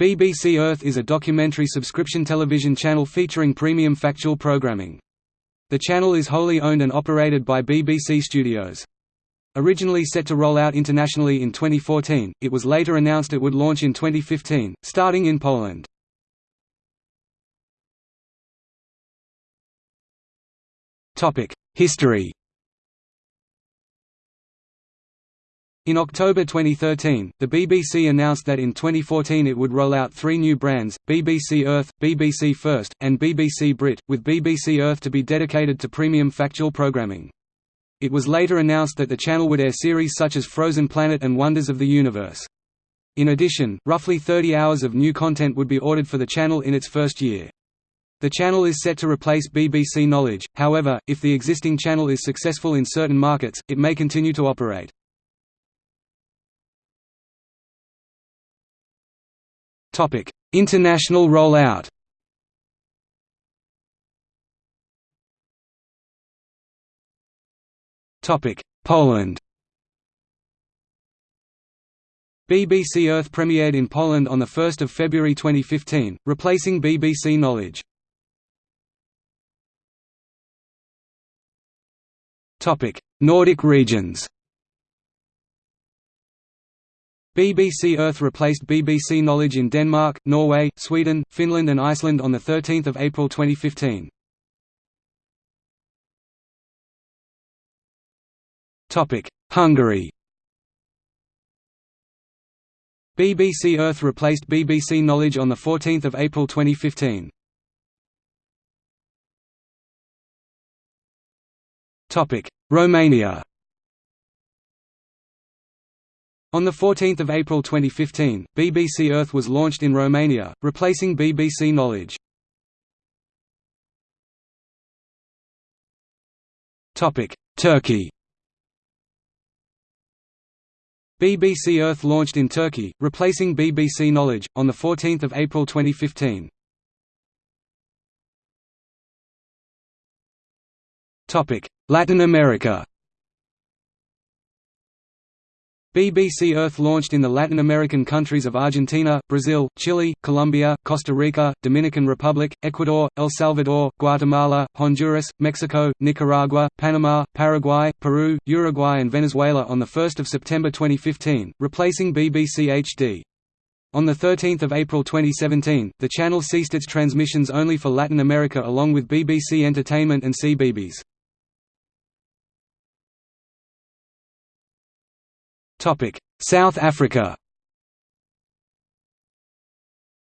BBC Earth is a documentary subscription television channel featuring premium factual programming. The channel is wholly owned and operated by BBC Studios. Originally set to roll out internationally in 2014, it was later announced it would launch in 2015, starting in Poland. History In October 2013, the BBC announced that in 2014 it would roll out three new brands, BBC Earth, BBC First, and BBC Brit, with BBC Earth to be dedicated to premium factual programming. It was later announced that the channel would air series such as Frozen Planet and Wonders of the Universe. In addition, roughly 30 hours of new content would be ordered for the channel in its first year. The channel is set to replace BBC Knowledge, however, if the existing channel is successful in certain markets, it may continue to operate. International rollout. Poland. BBC Earth premiered in Poland on 1 February 2015, replacing BBC Knowledge. Nordic regions BBC Earth replaced BBC Knowledge in Denmark, Norway, Sweden, Finland and Iceland on 13 April 2015. Hungary BBC Earth replaced BBC Knowledge on 14 April 2015. Romania on 14 April 2015, BBC Earth was launched in Romania, replacing BBC Knowledge. Turkey BBC Earth launched in Turkey, replacing BBC Knowledge, on 14 April 2015. Latin America BBC Earth launched in the Latin American countries of Argentina, Brazil, Chile, Colombia, Costa Rica, Dominican Republic, Ecuador, El Salvador, Guatemala, Honduras, Mexico, Nicaragua, Panama, Paraguay, Peru, Uruguay and Venezuela on 1 September 2015, replacing BBC HD. On 13 April 2017, the channel ceased its transmissions only for Latin America along with BBC Entertainment and CBeebies. South Africa.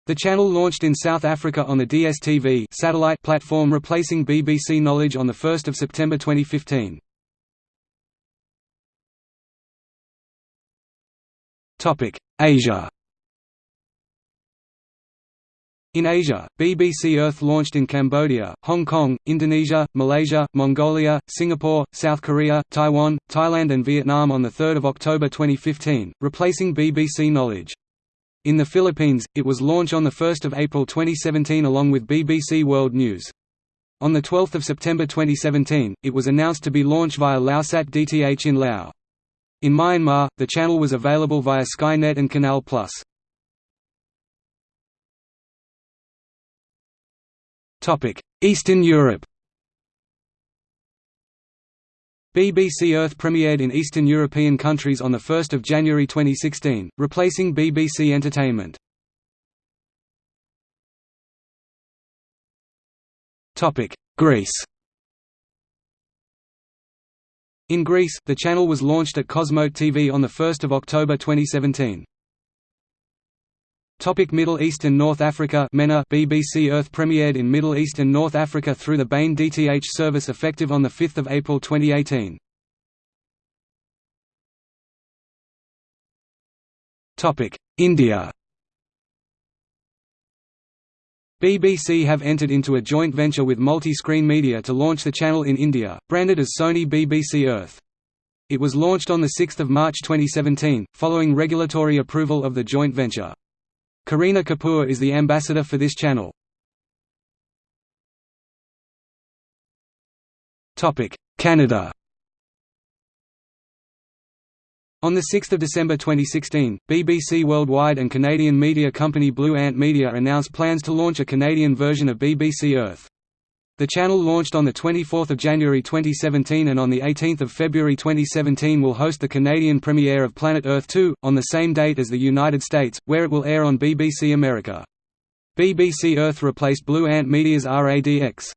The channel launched in South Africa on the DSTV satellite platform replacing BBC Knowledge on 1 September 2015. Topic: Asia In Asia, BBC Earth launched in Cambodia, Hong Kong, Indonesia, Malaysia, Mongolia, Singapore, South Korea, Taiwan, Thailand and Vietnam on 3 October 2015, replacing BBC Knowledge. In the Philippines, it was launched on 1 April 2017 along with BBC World News. On 12 September 2017, it was announced to be launched via Laosat DTH in Laos. In Myanmar, the channel was available via Skynet and Canal+. Eastern Europe BBC Earth premiered in Eastern European countries on 1 January 2016, replacing BBC Entertainment. Greece In Greece, the channel was launched at Cosmote TV on 1 October 2017. Topic Middle East and North Africa MENA BBC Earth premiered in Middle East and North Africa through the Bain DTH service effective on 5 April 2018. India BBC have entered into a joint venture with Multi-Screen Media to launch the channel in India, branded as Sony BBC Earth. It was launched on 6 March 2017, following regulatory approval of the joint venture. Kareena Kapoor is the ambassador for this channel. Canada On 6 December 2016, BBC Worldwide and Canadian media company Blue Ant Media announced plans to launch a Canadian version of BBC Earth. The channel launched on 24 January 2017 and on 18 February 2017 will host the Canadian premiere of Planet Earth 2, on the same date as the United States, where it will air on BBC America. BBC Earth replaced Blue Ant Media's RADX.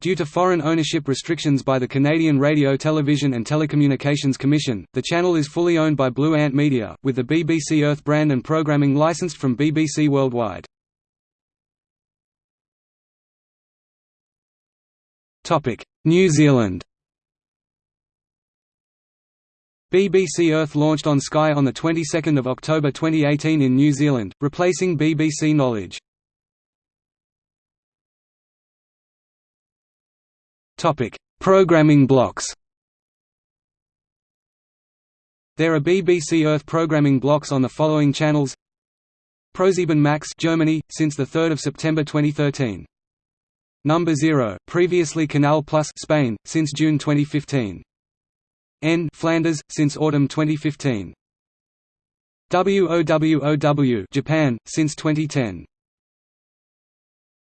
Due to foreign ownership restrictions by the Canadian Radio Television and Telecommunications Commission, the channel is fully owned by Blue Ant Media, with the BBC Earth brand and programming licensed from BBC Worldwide. New Zealand BBC Earth launched on Sky on the 22nd of October 2018 in New Zealand, replacing BBC Knowledge. Topic: Programming blocks. There are BBC Earth programming blocks on the following channels: ProSieben Maxx Germany since the 3rd of September 2013. Number 0, previously Canal Plus Spain since June 2015. N Flanders since autumn 2015. WOWOW Japan since 2010.